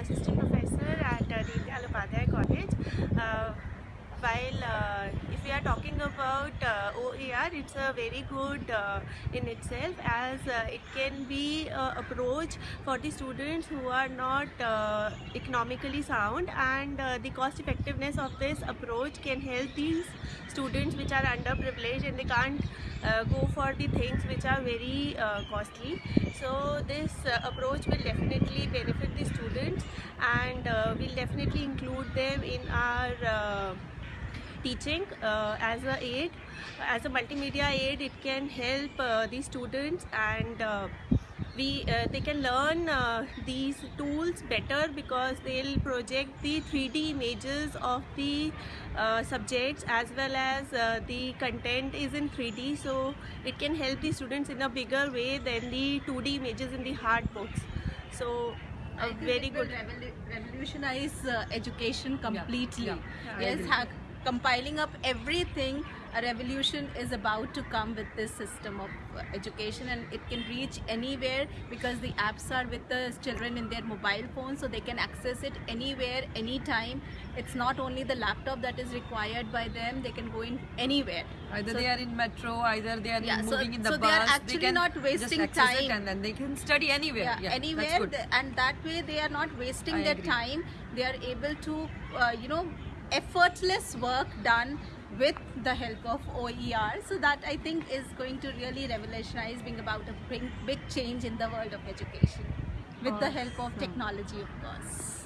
assistant professor at uh, Deendayal Upadhyay College. Uh, while uh, if we are talking about uh, OER, it's a very good uh, in itself as uh, it can be uh, approach for the students who are not uh, economically sound and uh, the cost effectiveness of this approach can help these students which are underprivileged and they can't uh, go for the things which are very costly. So this approach will definitely benefit the students and will definitely include them in our teaching uh, as a aid as a multimedia aid it can help uh, the students and uh, we uh, they can learn uh, these tools better because they'll project the 3d images of the uh, subjects as well as uh, the content is in 3d so it can help the students in a bigger way than the 2d images in the hard books. So a very good revolu- revolutionize uh, education completely. yeah, I yes, compiling up everything, a revolution is about to come with this system of uh, education, and it can reach anywhere because the apps are with the children in their mobile phones, so they can access it anywhere, anytime. It's not only the laptop that is required by them; they can go in anywhere. Either So- they are in metro, either they are Yeah, in so- moving in the so bus. they are actually can not wasting just access it time. and then they can study anywhere. yeah, Yeah, anywhere and that way they are not wasting I their agree. time they are able to uh, you know effortless work done with the help of OER so that I think is going to really revolutionize being about a bring big change in the world of education with the help of technology of course